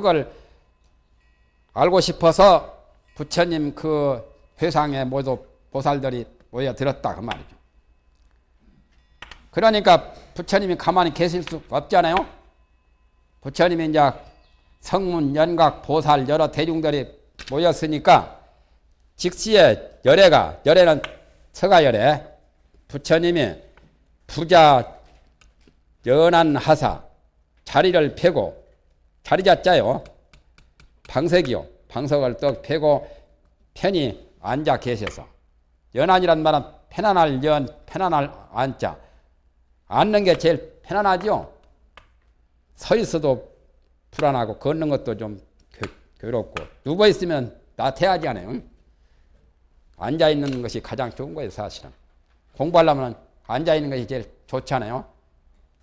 그걸 알고 싶어서 부처님 그 회상에 모두 보살들이 모여들었다 그 말이죠. 그러니까 부처님이 가만히 계실 수 없잖아요. 부처님이 이제 성문, 연각, 보살 여러 대중들이 모였으니까 직시에 열애가 열애는 서가열애 부처님이 부자 연한 하사 자리를 펴고 자리 잡자요. 방석이요. 방석을 떡 펴고 편히 앉아 계셔서. 연한이란 말은 편안할 연 편안할 앉자. 앉는 게 제일 편안하죠 서 있어도 불안하고 걷는 것도 좀 괴롭고. 누워 있으면 나태하지 않아요 앉아 있는 것이 가장 좋은 거예요 사실은. 공부하려면 앉아 있는 것이 제일 좋잖아요.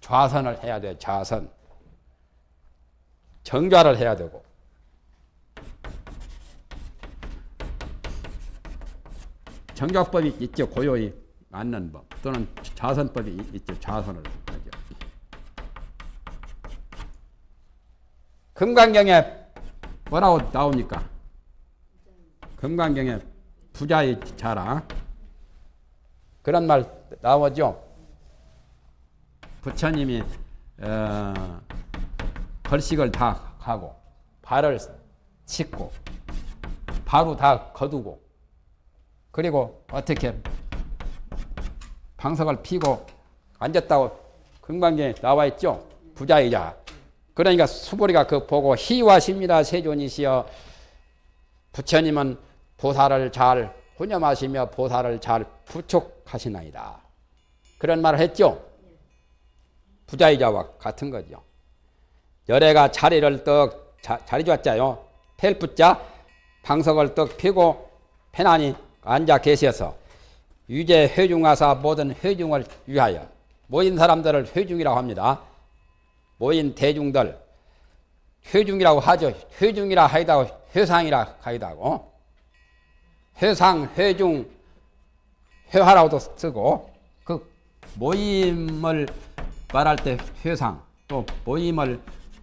좌선을 해야 돼요 좌선 정좌를 해야 되고. 정좌법이 있죠. 고요히 앉는 법. 또는 좌선법이 있죠. 좌선을 하죠. 금강경에 뭐라고 나옵니까? 금강경에 부자의 자랑 그런 말 나오죠. 부처님이 어, 벌식을 다 하고 발을 씻고 바로 다 거두고 그리고 어떻게 방석을 피고 앉았다고 금강경에 나와 있죠. 부자이자 그러니까 수보리가 그 보고 희와십니다 세존이시여 부처님은 보살을 잘 혼념하시며 보살을 잘 부촉하시나이다. 그런 말을 했죠. 부자이자와 같은 거죠. 열애가 자리를 떡 자, 자리 잡자요. 펠붙자 방석을 떡 펴고 편안히 앉아 계셔서 유재 회중하사 모든 회중을 위하여 모인 사람들을 회중이라고 합니다. 모인 대중들 회중이라고 하죠. 회중이라 하이다고 회상이라 하이다고 회상, 회중, 회화라고도 쓰고 그 모임을 말할 때 회상 또 모임을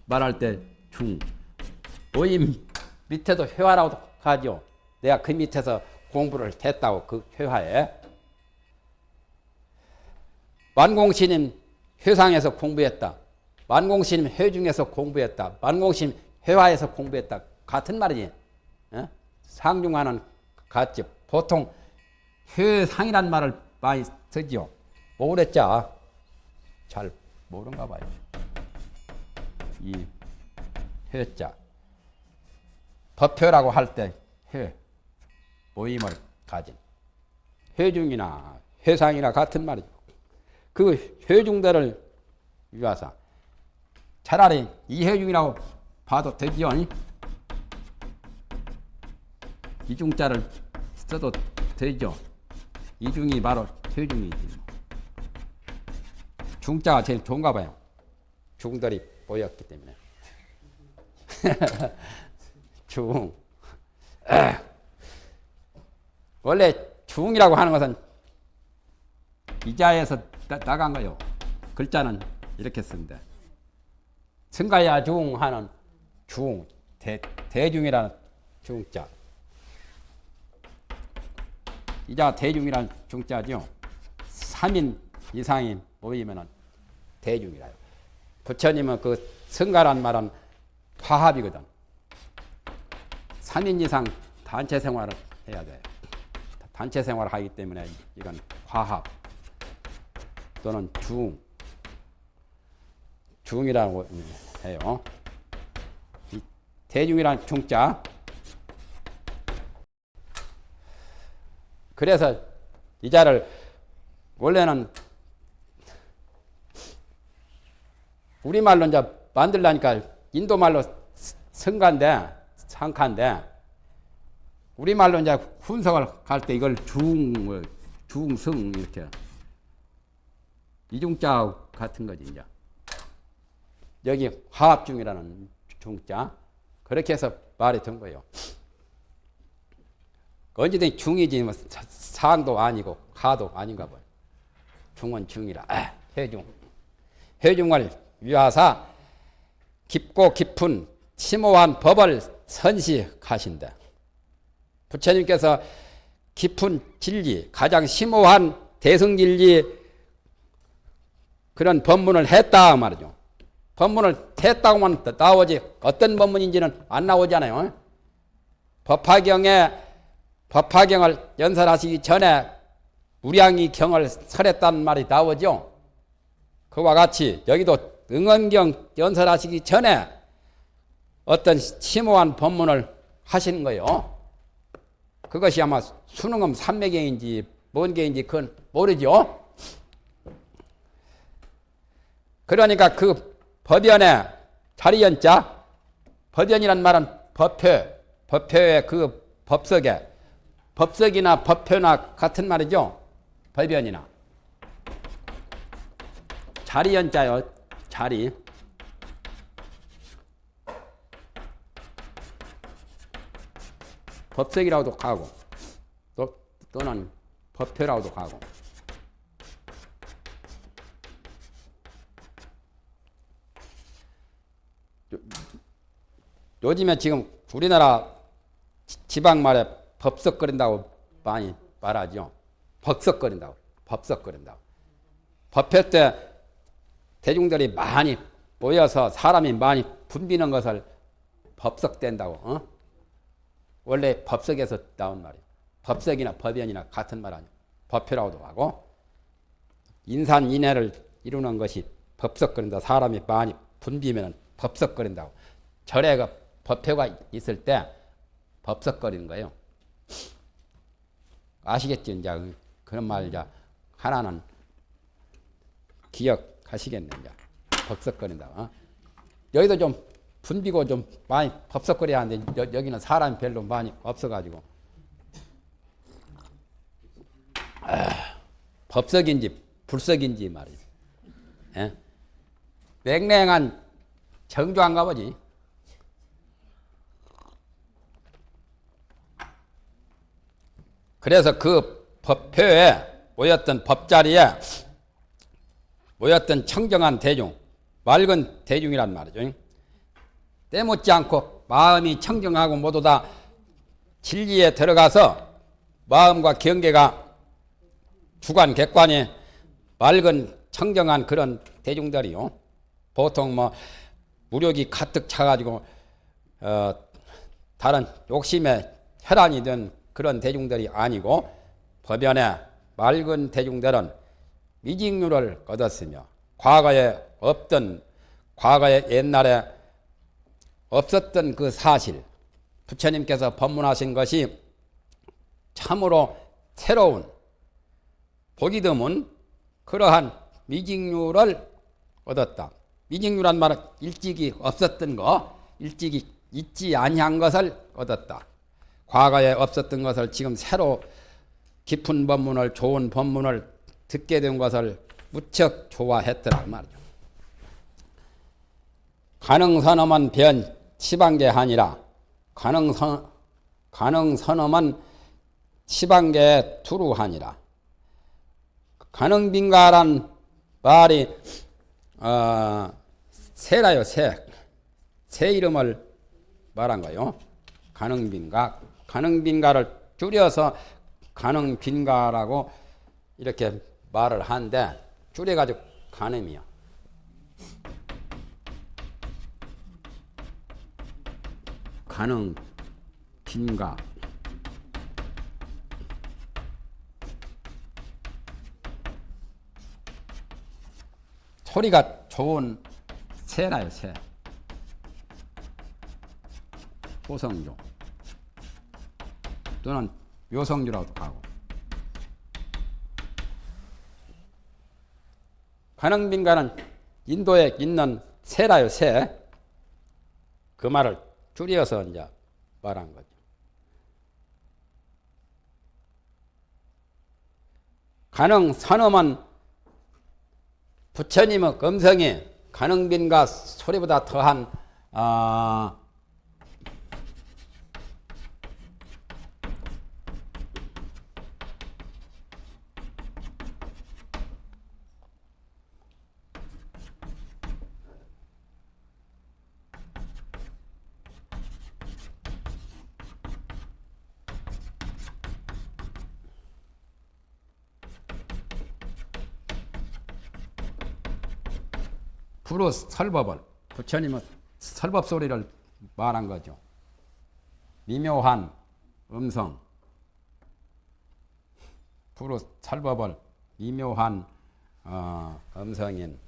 말할 때 중 모임 밑에도 회화라고 하죠. 내가 그 밑에서 공부를 했다고 그 회화에 만공신임 회상에서 공부했다. 만공신임 회중에서 공부했다. 만공신임 회화에서 공부했다. 같은 말이지. 어? 상중하는 같죠. 보통 회상이란 말을 많이 쓰지요. 모르자. 잘 모른가 봐요. 이 회자. 법표라고 할때 회, 모임을 가진. 회중이나 회상이나 같은 말이죠. 그 회중들을 위해서 차라리 이 회중이라고 봐도 되지요. 이중자를 써도 되죠. 이중이 바로 퇴중이지. 중자가 제일 좋은가 봐요. 중들이 보였기 때문에. 중. 원래 중이라고 하는 것은 이자에서 나, 간 거요. 글자는 이렇게 쓴데. 승가야 중 하는 중, 대, 대중이라는 중자. 이자 대중이란 중자죠. 3인 이상이 모이면 대중이라요. 부처님은 그 성가란 말은 화합이거든. 3인 이상 단체 생활을 해야 돼. 단체 생활을 하기 때문에 이건 화합 또는 중, 중이라고 해요. 대중이란 중자 그래서 이 자를 원래는 우리말로 이제 만들라니까 인도말로 성가인데 상카인데 우리말로 이제 훈성을 갈 때 이걸 중 중성 이렇게 이중자 같은 거지 이제 여기 화합중이라는 중자 그렇게 해서 된 거예요. 언제든지 중이지 뭐 상도 아니고 하도 아닌가 봐요. 중은 중이라 아, 해중. 해중을 위하사 깊고 깊은 심오한 법을 선시하신다. 부처님께서 깊은 진리, 가장 심오한 대승진리 그런 법문을 했다 말이죠. 법문을 했다고만 나오지 어떤 법문인지는 안 나오잖아요. 법화경에 법화경을 연설하시기 전에 우량이 경을 설했다는 말이 나오죠. 그와 같이 여기도 응원경 연설하시기 전에 어떤 심오한 법문을 하시는 거예요. 그것이 아마 수능음 삼매경인지 뭔 개인지 그건 모르죠. 그러니까 그 법연의 자리연자 법연이란 말은 법표 법표의 그 법석에 법석이나 법표나 같은 말이죠. 법연이나 자리연자요. 자리 법석이라고도 가고 또 또는 법표라고도 가고 요즘에 지금 우리나라 지방 말에 법석거린다고 많이 말하죠. 법석거린다고. 법석거린다고. 법회 때 대중들이 많이 모여서 사람이 많이 붐비는 것을 법석된다고. 어? 원래 법석에서 나온 말이에요. 법석이나 법연이나 같은 말 아니에요. 법회라고도 하고 인산인해를 이루는 것이 법석거린다. 사람이 많이 붐비면 법석거린다고. 절에 그 법회가 있을 때 법석거리는 거예요. 아시겠죠? 이제 그런 말 이제 하나는 기억 이제 법석거린다. 어? 여기도 좀 분비고 좀 많이 법석거려야 하는데 여, 여기는 사람이 별로 많이 없어가지고 아, 법석인지 불석인지 말이죠. 예? 맹랭한 정조한가 보지. 그래서 그 법표에 모였던 법자리에 모였던 청정한 대중, 맑은 대중이란 말이죠. 때묻지 않고 마음이 청정하고 모두 다 진리에 들어가서 마음과 경계가 주관, 객관이 맑은 청정한 그런 대중들이요. 보통 뭐 무력이 가득 차가지고 어, 다른 욕심에 혈안이 된 그런 대중들이 아니고 법연의 맑은 대중들은 미직률을 얻었으며 과거에 없던 과거에 옛날에 없었던 그 사실 부처님께서 법문하신 것이 참으로 새로운 보기 드문 그러한 미직률을 얻었다. 미직률한 말은 일찍이 없었던 거, 일찍이 있지 아니한 것을 얻었다. 과거에 없었던 것을 지금 새로 깊은 법문을 좋은 법문을 듣게 된 것을 무척 좋아했더라 말이죠. 가능선엄은 변 치방계 하니라 가능선 가능선엄은 치방계 투루하니라 가능빈가란 말이 어, 새라요 새. 새 이름을 말한 거요. 가능빈가 가능빈가를 줄여서 가능빈가라고 이렇게 말을 하는데 줄여가지고 가늠이요. 가능 빈가? 소리가 좋은 새나요 새. 호성조 또는 요성주라고도 하고 가능빈가는 인도에 있는 새라요 새 그 말을 줄여서 이제 말한 거죠. 가능 산엄은 부처님의 검성이 가능빈과 소리보다 더한 어, 부로 설법을 부처님은 설법 소리를 말한 거죠. 미묘한 음성 부로 설법을 미묘한 어, 음성인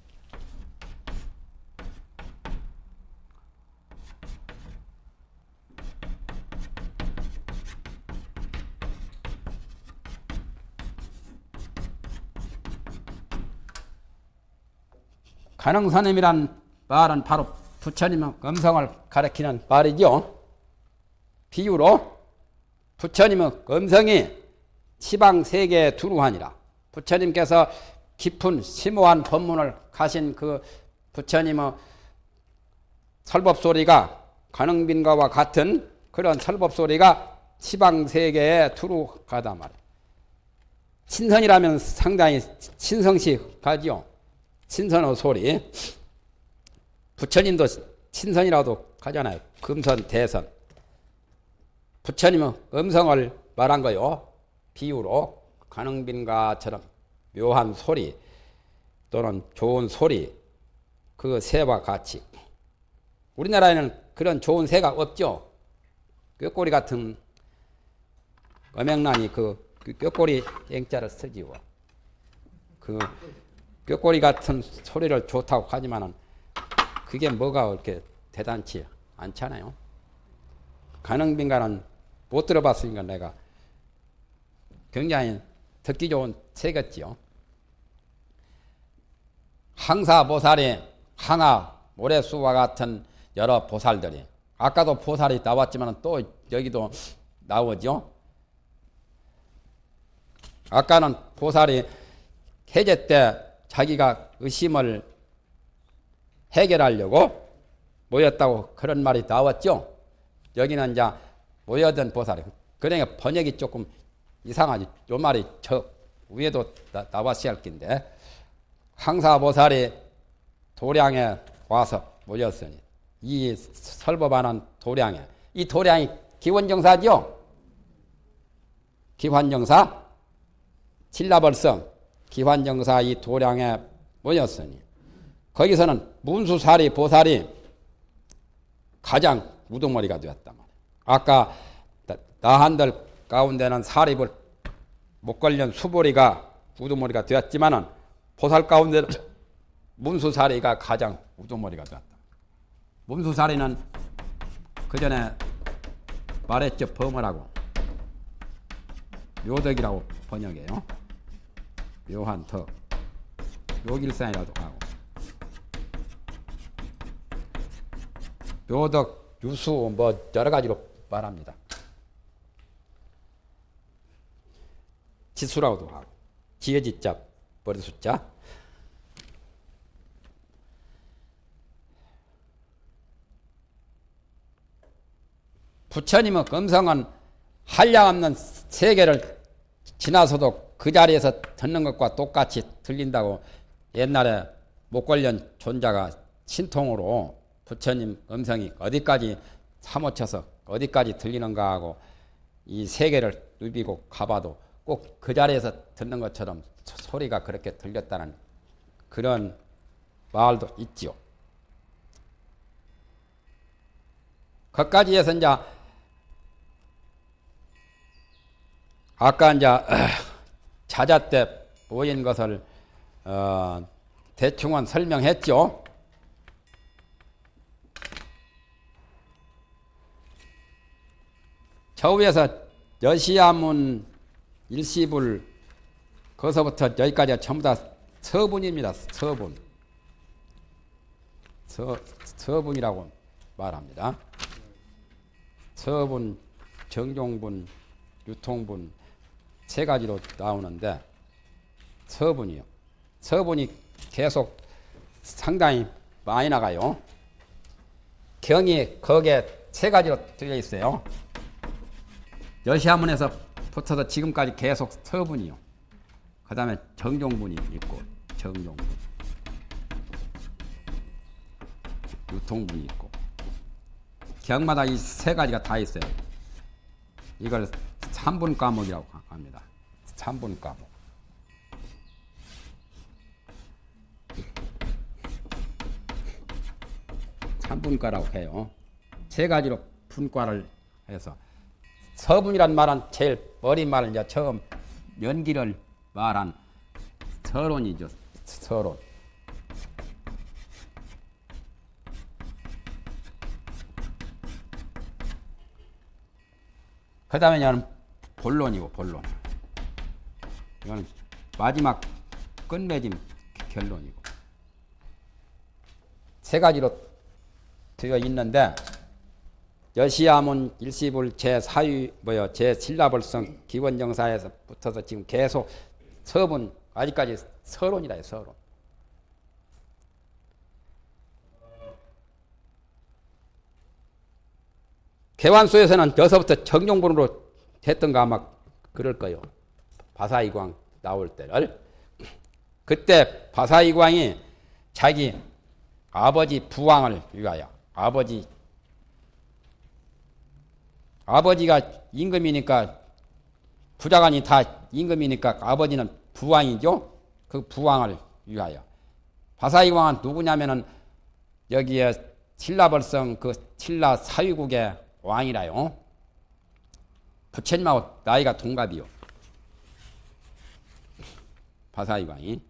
가능선임이란 말은 바로 부처님의 음성을 가리키는 말이죠. 비유로 부처님의 음성이 시방 세계에 두루하니라. 부처님께서 깊은 심오한 법문을 가신 그 부처님의 설법 소리가 가능빈가와 같은 그런 설법 소리가 시방 세계에 두루가다 말이야. 친선이라면 상당히 친성시 가지요. 친선의 소리. 부처님도 친선이라도 가잖아요. 금선, 대선. 부처님은 음성을 말한 거요. 비유로 가능빈가처럼 묘한 소리 또는 좋은 소리 그 새와 같이 우리나라에는 그런 좋은 새가 없죠. 꾀꼬리 같은 어명란이 그, 그 꾀꼬리 앵자를 쓰지요. 그 꾀꼬리 같은 소리를 좋다고 하지만은 그게 뭐가 그렇게 대단치 않잖아요. 가능빈가는 못 들어봤으니까 내가 굉장히 듣기 좋은 새겠지요. 항사보살이 항아 모래수와 같은 여러 보살들이 아까도 보살이 나왔지만 또 여기도 나오죠. 아까는 보살이 해제 때 자기가 의심을 해결하려고 모였다고 그런 말이 나왔죠. 여기는 이제 모여든 보살이 그러니까 번역이 조금 이상하지. 요 말이 저 위에도 나, 나왔어야 할 긴데 항사 보살이 도량에 와서 모였으니 이 설법하는 도량에 이 도량이 기원정사죠. 기환정사 칠라벌성 기환정사 이 도량에 모였으니 거기서는 문수사리 보살이 가장 우두머리가 되었단 말이에요. 아까 나한들 가운데는 사립을 못 걸린 수보리가 우두머리가 되었지만은 보살 가운데는 문수사리가 가장 우두머리가 되었다. 문수사리는 그 전에 말했죠 범어라고 묘덕이라고 번역해요. 묘한 덕 묘길산이라도 하고. 묘덕 유수 뭐 여러 가지로 말합니다. 지수라고도 하고. 지혜지자 버리 숫자. 부처님의 금성은 한량 없는 세계를 지나서도 그 자리에서 듣는 것과 똑같이 들린다고 옛날에 목걸련 존자가 신통으로 부처님 음성이 어디까지 사모쳐서 어디까지 들리는가 하고 이 세계를 누비고 가봐도 꼭 그 자리에서 듣는 것처럼 소리가 그렇게 들렸다는 그런 말도 있지요. 거기까지 해서 이제 아까 이제 자자 때 보인 것을 어 대충은 설명했죠. 저 위에서 여시야문 일시불 거서부터 여기까지 전부 다 서분입니다. 서분. 서, 서분이라고 말합니다. 서분, 정종분, 유통분 세 가지로 나오는데 서분이요. 서분이 계속 상당히 많이 나가요. 경이 거기에 세 가지로 들려 있어요. 여시아문에서 붙어서 지금까지 계속 서분이요. 그 다음에 정종분이 있고 정종분, 유통분이 있고 경마다 이 세 가지가 다 있어요. 이걸 3분 과목이라고 합니다. 3분 과목. 참분과라고 해요. 세 가지로 분과를 해서 서분이란 말은 제일 어린 말을 이제 처음 연기를 말한 서론이죠. 서론. 그 다음에 본론이고 본론. 이거는 마지막 끝맺음 결론이고. 세 가지로 되어 있는데 여시야문 일시불 제4유 뭐요 제7라벌성 기원정사에서 붙어서 지금 계속 서분 아직까지 서론이라 요 서론. 개완수에서는 여서부터 정용분으로 됐던가 아마 그럴 거요. 바사이광 나올 때를 그때 바사이광이 자기 아버지 부왕을 위하여 아버지 아버지가 임금이니까 부자간이 다 임금이니까 아버지는 부왕이죠. 그 부왕을 위하여 바사이 왕은 누구냐면은 여기에 신라벌성 그 신라 사위국의 왕이라요. 부처님하고 나이가 동갑이요. 바사이 왕이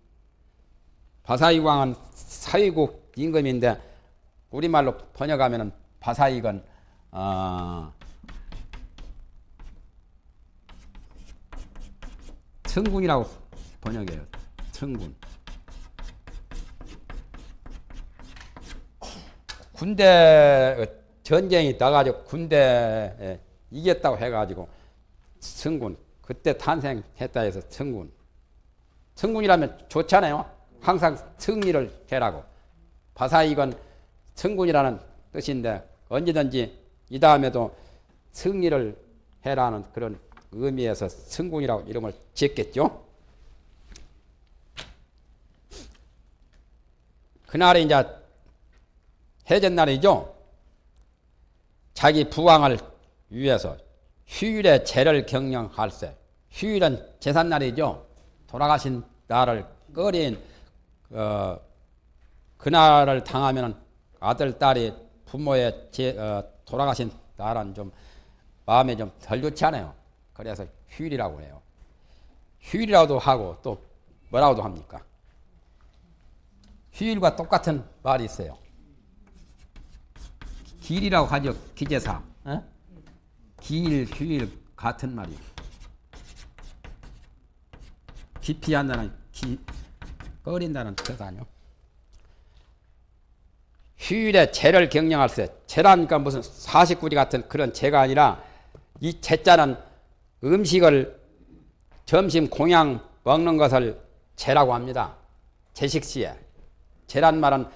바사이 왕은 사위국 임금인데 우리말로 번역하면은 바사이건 어, 청군이라고 번역해요. 청군. 군대 전쟁이 나가지고 군대에 이겼다고 해가지고 청군 그때 탄생했다 해서 청군. 청군이라면 좋잖아요. 항상 승리를 해라고. 바사이건 청군이라는 뜻인데 언제든지 이 다음에도 승리를 해라는 그런 의미에서 승군이라고 이름을 지었겠죠. 그날이 이제 해전날이죠. 자기 부왕을 위해서 휴일에 제를 경영할세. 휴일은 제삿날이죠. 돌아가신 날을 꺼린 어, 그날을 당하면 아들 딸이 부모의 제, 어, 돌아가신 날은 좀 마음에 좀 덜 좋지 않아요. 그래서 휴일이라고 해요. 휴일이라도 하고 또 뭐라고도 합니까? 휴일과 똑같은 말이 있어요. 길이라고 하죠. 기재사. 어? 길, 휴일 같은 말이에요. 기피한다는 기, 꺼린다는 뜻 아니요. 휴일에 재를 경영할 때 재라니까 무슨 사십구리 같은 그런 재가 아니라 이 재자는 음식을 점심 공양 먹는 것을 재라고 합니다. 제식시에. 재란 말은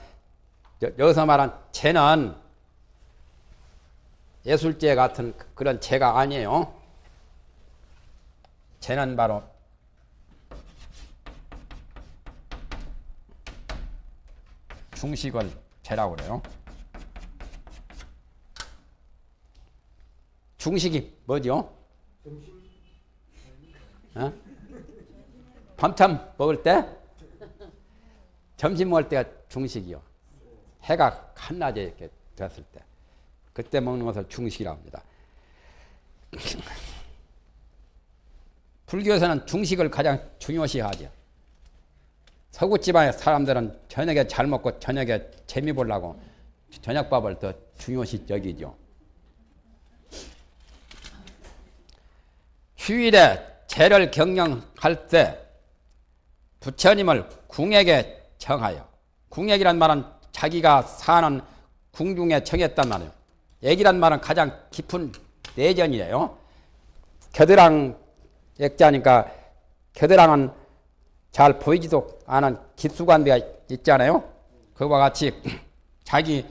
여기서 말한 재는 예술제 같은 그런 재가 아니에요. 재는 바로 중식을 재라고 그래요. 중식이 뭐죠? 어? 밤참 먹을 때 점심 먹을 때가 중식이요. 해가 한낮에 이렇게 됐을 때 그때 먹는 것을 중식이라고 합니다. 불교에서는 중식을 가장 중요시하죠. 서구 지방의 사람들은 저녁에 잘 먹고 저녁에 재미 보려고 저녁밥을 더 중요시 여기죠. 휴일에 제를 경영할 때 부처님을 궁에게 정하여 궁액이란 말은 자기가 사는 궁중에 정했단 말이에요. 액이란 말은 가장 깊은 내전이에요. 겨드랑 액자니까 겨드랑은 잘 보이지도 않은 깊수관대가 있잖아요. 그와 같이 자기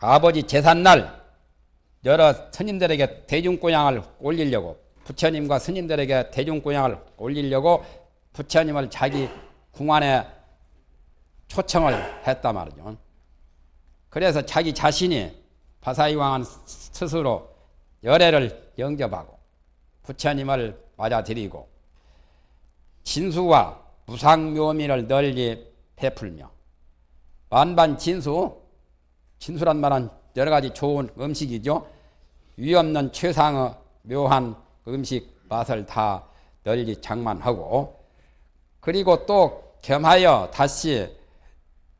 아버지 제삿날 여러 스님들에게 대중供양을 올리려고 부처님과 스님들에게 대중供양을 올리려고 부처님을 자기 궁안에 초청을 했단 말이죠. 그래서 자기 자신이 바사이 왕은 스스로 열애를 영접하고 부처님을 맞아들이고 진수와 무상묘미를 널리 베풀며 만반 진수 진수란 말은 여러 가지 좋은 음식이죠. 위 없는 최상의 묘한 음식 맛을 다 널리 장만하고 그리고 또 겸하여 다시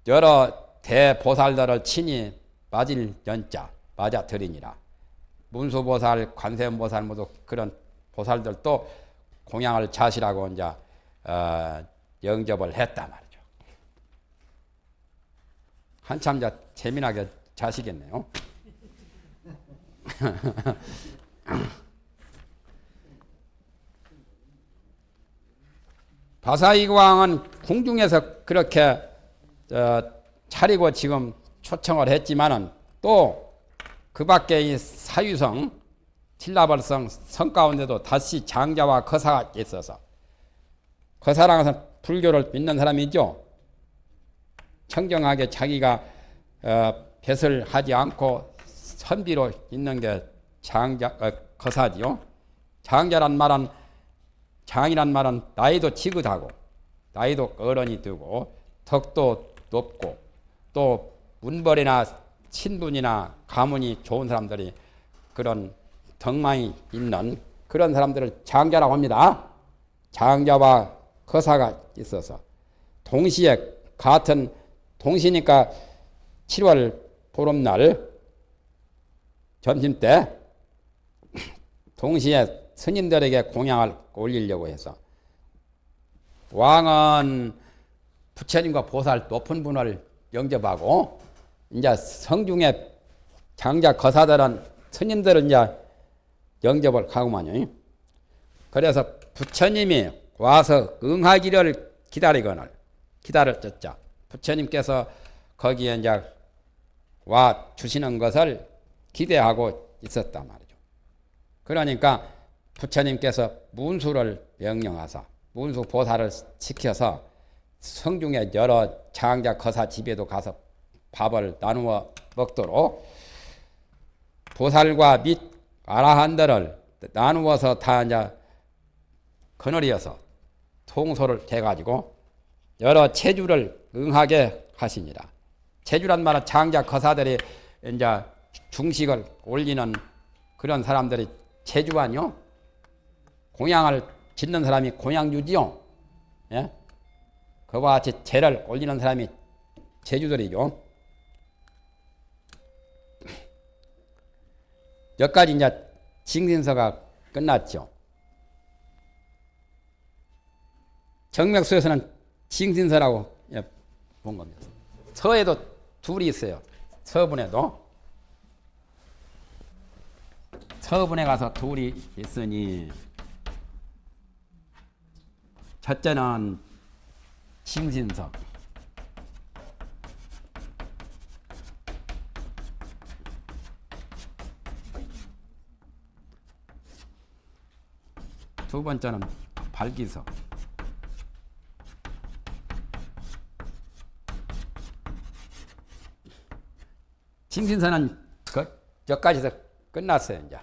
여러 대보살들을 친히 맞을 연자 맞아 드리니라. 문수보살, 관세음보살 모두 그런 보살들도 공양을 자시라고 이제 어, 영접을 했다 말이죠. 한참 이제 재미나게 자시겠네요. 바사이광은 궁중에서 그렇게 어, 차리고 지금 초청을 했지만은 또 그 밖에 이 사유성, 칠라벌성 성 가운데도 다시 장자와 거사가 있어서 거사라는 것은 불교를 믿는 사람이죠. 청정하게 자기가 어, 뱃을 하지 않고 선비로 있는 게 장자 어, 거사지요. 장자란 말은 장이란 말은 나이도 지긋하고 나이도 어른이 되고 덕도 높고 또 문벌이나 친분이나 가문이 좋은 사람들이 그런 덕망이 있는 그런 사람들을 장자라고 합니다. 장자와 거사가 있어서 동시에 같은 동시니까 7월 보름날 점심 때 동시에 스님들에게 공양을 올리려고 해서 왕은 부처님과 보살 높은 분을 영접하고 이제 성중에 장자 거사들은 스님들은 이제 영접을 하고만요. 그래서 부처님이 와서 응하기를 기다리거늘 기다렸었죠. 부처님께서 거기에 이제 와 주시는 것을 기대하고 있었단 말이죠. 그러니까 부처님께서 문수를 명령하사 문수 보살을 시켜서 성중에 여러 장자 거사 집에도 가서 밥을 나누어 먹도록 보살과 및 아라한들을 나누어서 다 이제 거느리어서 통소를 해가지고 여러 체주를 응하게 하시니라. 체주란 말은 장자 거사들이 이제 중식을 올리는 그런 사람들이 체주하뇨. 공양을 짓는 사람이 공양주지요. 예? 그와 같이 제를 올리는 사람이 제주들이죠. 여기까지 이제 징신서가 끝났죠. 정맥수에서는 징신서라고 예, 본 겁니다. 서에도 둘이 있어요. 서분에도. 서분에 가서 둘이 있으니 첫째는 징신서 두 번째는 발기서 징신서는 그 여기까지서 끝났어요 이제.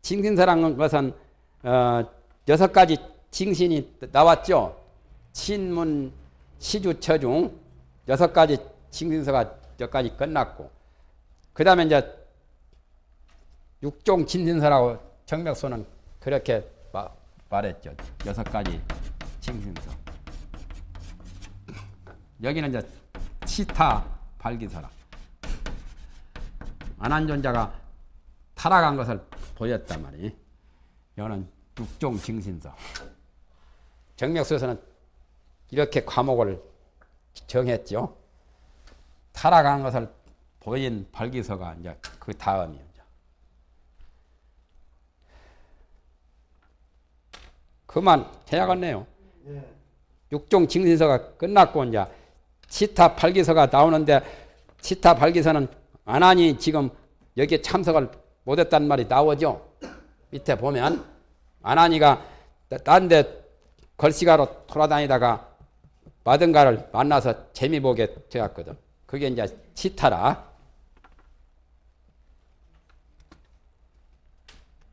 징신서라는 것은 어, 여섯 가지 징신이 나왔죠 신문 시주 처중 여섯 가지 징신서가 여기까지 끝났고 그 다음에 이제 육종 진신서라고 정맥소는 그렇게 마, 말했죠. 여섯 가지 징신서. 여기는 이제 치타 발기서라. 안한존자가 타락한 것을 보였단 말이. 이거는 육종 징신서. 정맥소에서는 이렇게 과목을 정했죠. 타락한 것을 보인 발기서가 이제 그 다음이요. 그만 해야겠네요. 예. 육종 징신서가 끝났고 이제 치타 발기서가 나오는데 치타 발기서는 안하니 지금 여기에 참석을 못했단 말이 나오죠. 밑에 보면 안하니가 딴데 걸시가로 돌아다니다가 마든가를 만나서 재미 보게 되었거든. 그게 이제 치타라.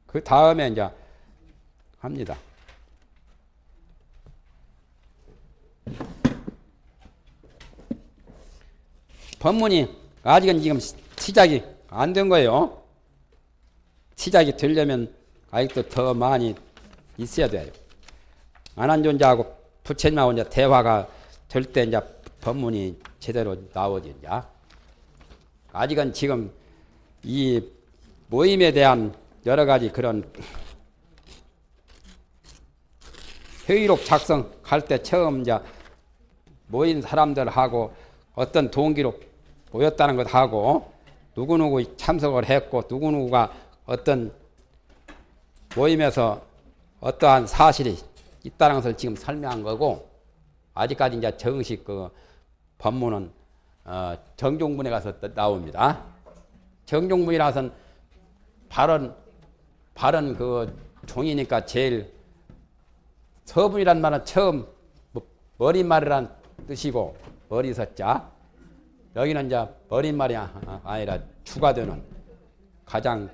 그 다음에 이제 합니다. 법문이 아직은 지금 시- 시작이 안 된 거예요. 시작이 되려면 아직도 더 많이 있어야 돼요. 안한존자하고 부처님하고 이제 대화가 될 때 이제 법문이 제대로 나오지 이제. 아직은 지금 이 모임에 대한 여러 가지 그런 회의록 작성할 때 처음 이제 모인 사람들하고 어떤 동기로 모였다는 것 하고 누구누구 참석을 했고 누구누구가 어떤 모임에서 어떠한 사실이 있다는 것을 지금 설명한 거고 아직까지 이제 정식 그 법문은 어, 정종문에 가서 또 나옵니다. 정종문이라서는 발언 발언 그 종이니까 제일 서분이란 말은 처음 뭐 머리말이란 뜻이고 머리서자 여기는 이제 머리말이 아- 아니라 추가되는 가장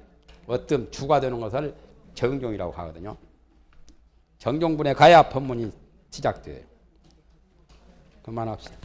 어떤 추가되는 것을 정종이라고 하거든요. 정종분에 가야 법문이 시작돼요. 그만합시다.